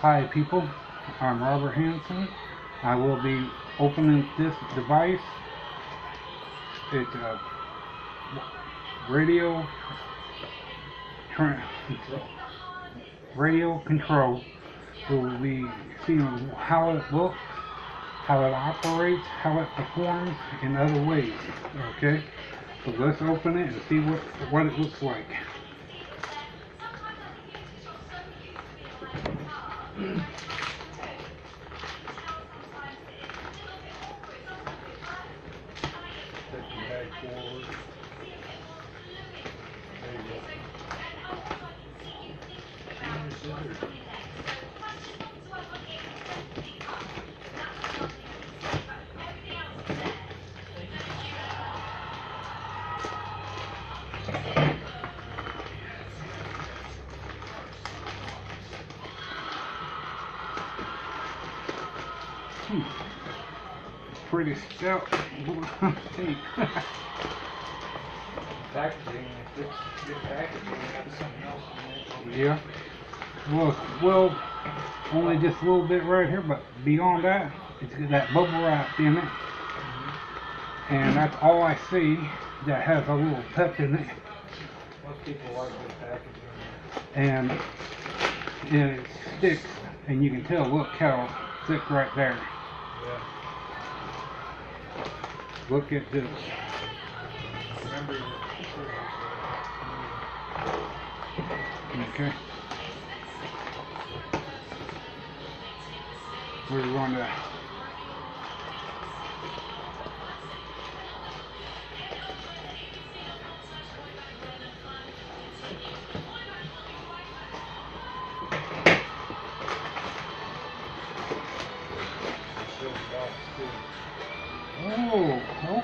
Hi people, I'm Robert Hanson. I will be opening this device. It's a uh, radio radio control. We'll be seeing how it looks, how it operates, how it performs in other ways. Okay, so let's open it and see what what it looks like. Mm-hmm. Pretty stout tape. Packaging, if it's good packaging, got something else in there. Yeah. Well, well, only just a little bit right here, but beyond that, it's got that bubble wrap in it. Mm-hmm. And that's all I see that has a little pep in it. Most people like good packaging. And it sticks, and you can tell, look how thick right there. Yeah. Look at this. Okay. We're going to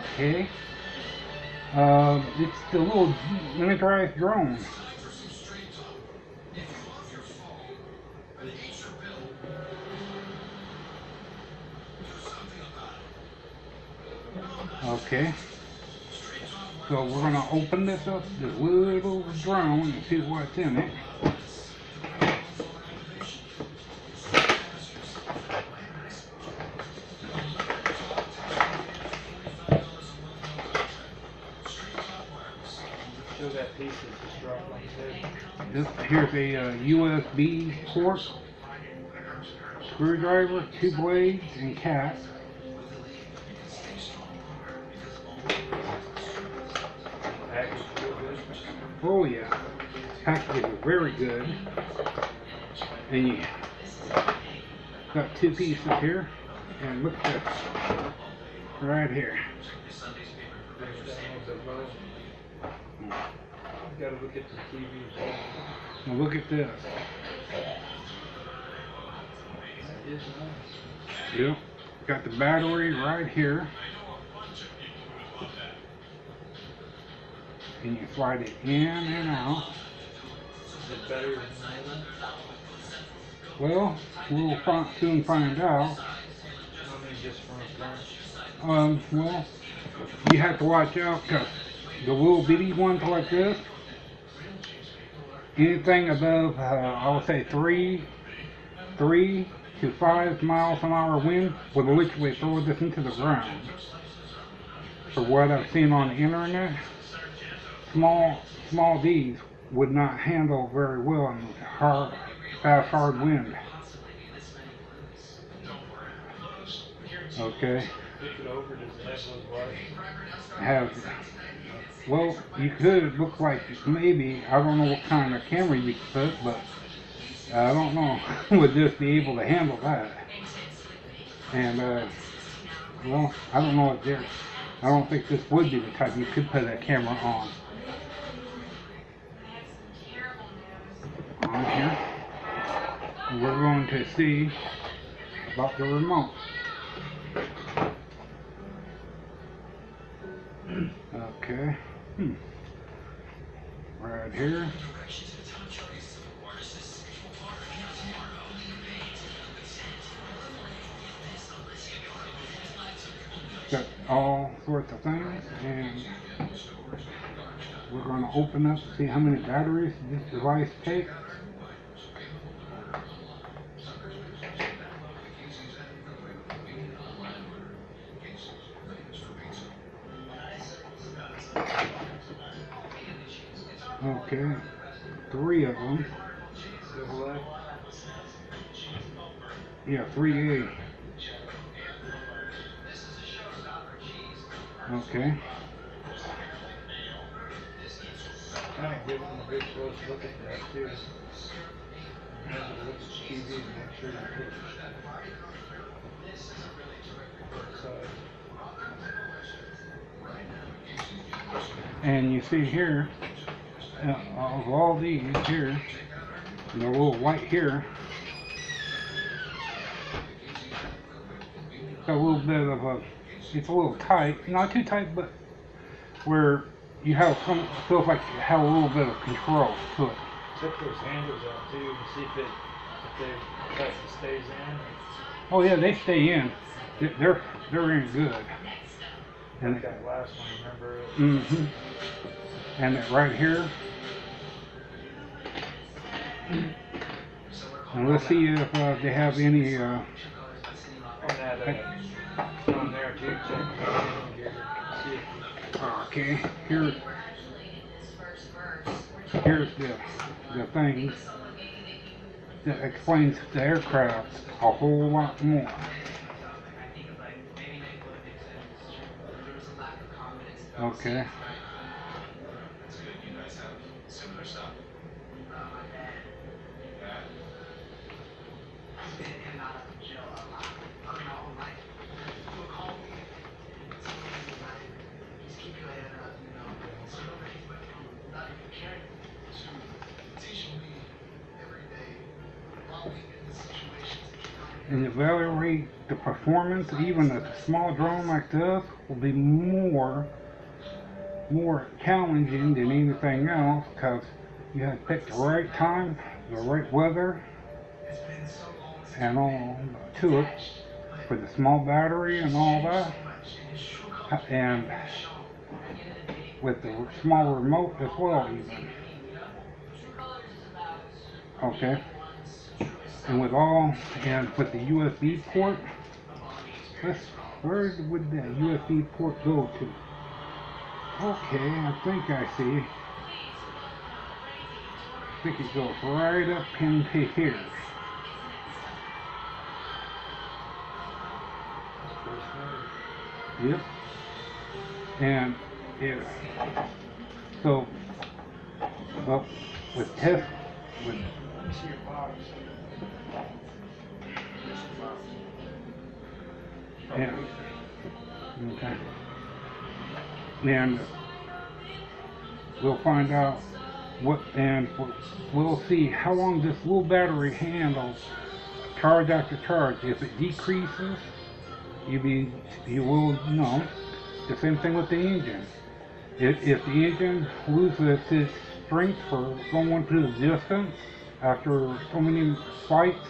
okay. Um, it's the little miniaturized drone. Okay. So we're gonna open this up, this little drone, and see what's in it. Still got pieces just dropped on. This, here's a uh, USB port, screwdriver, two blades, and cap. Oh yeah, package is very good. And you got two pieces here, and look at this, right here. Brings down with the bow. Gotta look at the TV. Now look at this. That is nice. Yep, got the battery right here. And you slide it in and out. Is it better than that? Well, we'll fi- soon find out. I mean, just from a. Um, well, you have to watch out because the little bitty ones like this, anything above, uh, I would say three, three to five miles an hour wind would literally throw this into the ground. For what I've seen on the internet, small, small D's would not handle very well in hard, fast, hard wind. Okay. Have well you could look like maybe I don't know what kind of camera you could put but I don't know would this be able to handle that? And uh well I don't know if there I don't think this would be the type you could put a camera on. On here. We're going to see about the remote Okay. Hmm. Right here. Got all sorts of things and we're going to open up to see how many batteries this device takes. Okay, three of them. Double A. Yeah, three A. Okay. Kind of give them a good close look at that too. Remember to look at the and make sure you put. Side. And you see here, uh, of all these here, the little white here, a little bit of a, it's a little tight, not too tight, but where you have some, feels like you have a little bit of control to it. Check those handles out too and see if it, if they, if it stays in. Oh yeah, they stay in. They- They're, they're in good. And Like that last one, remember? Mm-hmm. And it right here. And let's see if uh, they have any. Uh, On there too, okay, here, here's the the things that explains the aircraft a whole lot more. Okay. And evaluate the performance even a small drone like this will be more more challenging than anything else because you have to pick the right time the right weather and all to it for the small battery and all that. And with the small remote as well even. Okay and with all and with the USB port let's where would that USB port go to? Okay I think I see. I think it goes right up into here. Yep. And if so well with test with Yeah. Okay. And we'll find out what, and we'll- see how long this little battery handles charge after charge. If it decreases, you be, you will know. The same thing with the engine. If, if the engine loses its strength for going to the distance after so many flights,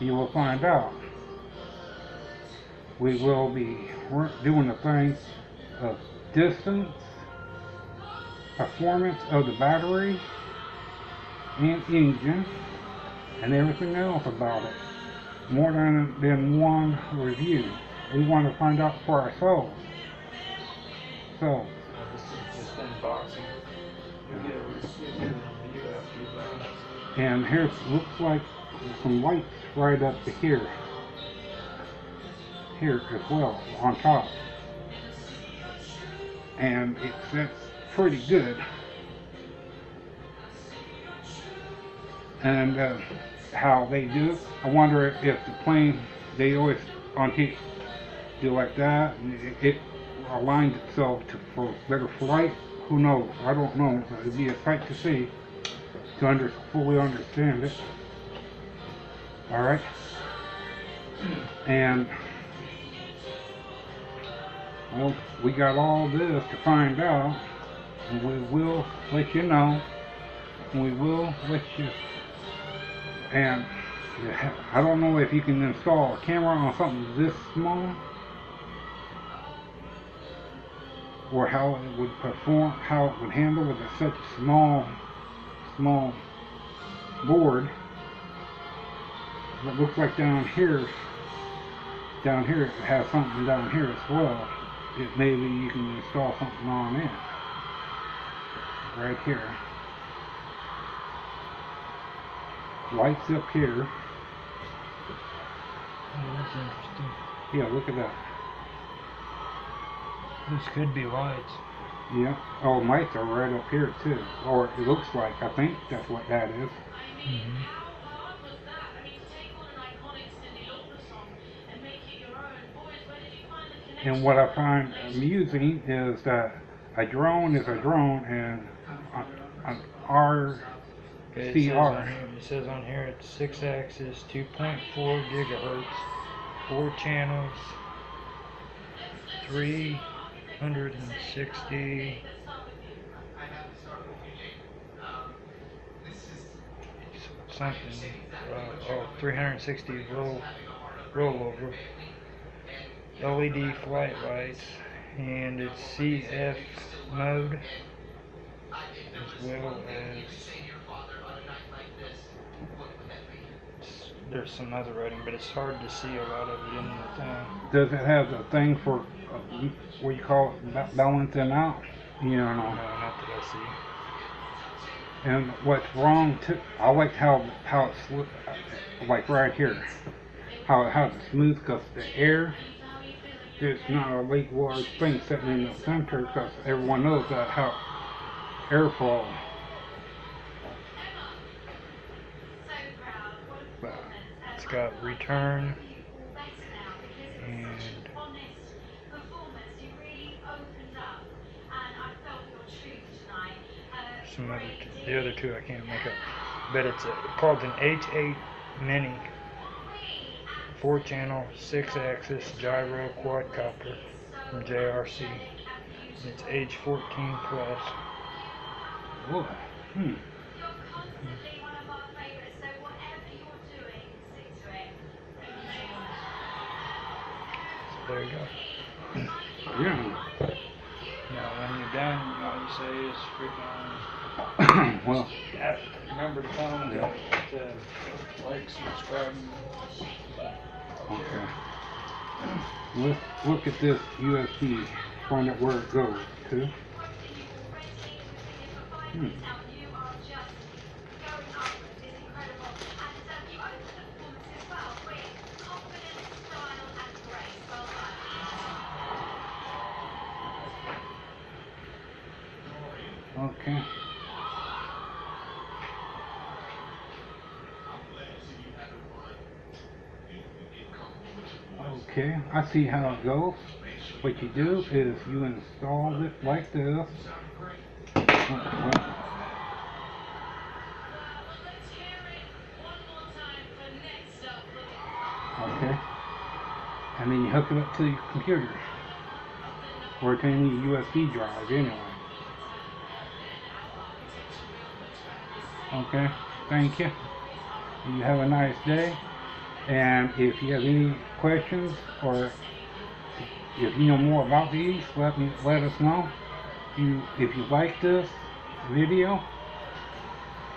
you will find out we will be doing the thing of distance, performance of the battery and engine, and everything else about it. More than, than one review. We want to find out for ourselves. So, This is just unboxing. And here's looks like some lights right up to here. Here as well, on top. And it sets pretty good. And uh, how they do, it I wonder if the plane, they always on heat do like that, and it, it aligns itself to for better flight. Who knows? I don't know. It'd be a sight to see to under, fully understand it. All right. And well, we got all this to find out, and we will let you know. We will let you. And I don't know if you can install a camera on something this small, or how it would perform, how it would handle with such small, small board it looks like down here down here it has something down here as well. It maybe you can install something on it. Right here. Lights up here. Oh, that's interesting. Yeah look at that. This could be lights. Yeah. Oh, lights are right up here too. Or it looks like. I think that's what that is. Mm-hmm. And what I find amusing is that a drone is a drone, and an, an R it says, on here, it says on here it's six axis, 2.4 gigahertz, four channels, 360 something, uh, oh, 360 roll, rollover, LED flight lights, and it's CF mode, as well as there's some other writing, but it's hard to see a lot of it in the thing. does it have the thing for uh, what you call it, ba- balancing out? You know, No, know. not that I see. And what's wrong too? I like how how it's like right here, how how it's smooth because the air. It's not a big large thing sitting in the center because everyone knows that how airflow. But It's got return and some other two, the other two I can't make up. But it's a, called an H8 Mini. Four channel, six axis gyro quadcopter from JRC. And it's age 14 plus. boy, hmm. So there you go. yeah. Now when you're done, all you say is freaking well, Yeah, remember to tell them to, to like, subscribe. okay. Let's look at this USB. Find out where it goes to. Hmm. Okay. Okay, I see how it goes. What you do is you install it like this. Okay. And then you hook it up to your computer. Or to any USB drive anyway. Okay, thank you. You have a nice day. And if you have any questions or if you know more about these, let me let us know. You if you like this video,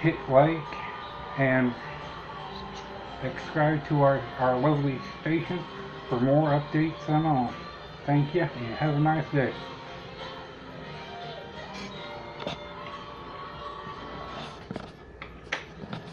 hit like and subscribe to our, our lovely station for more updates and all. Thank you and have a nice day.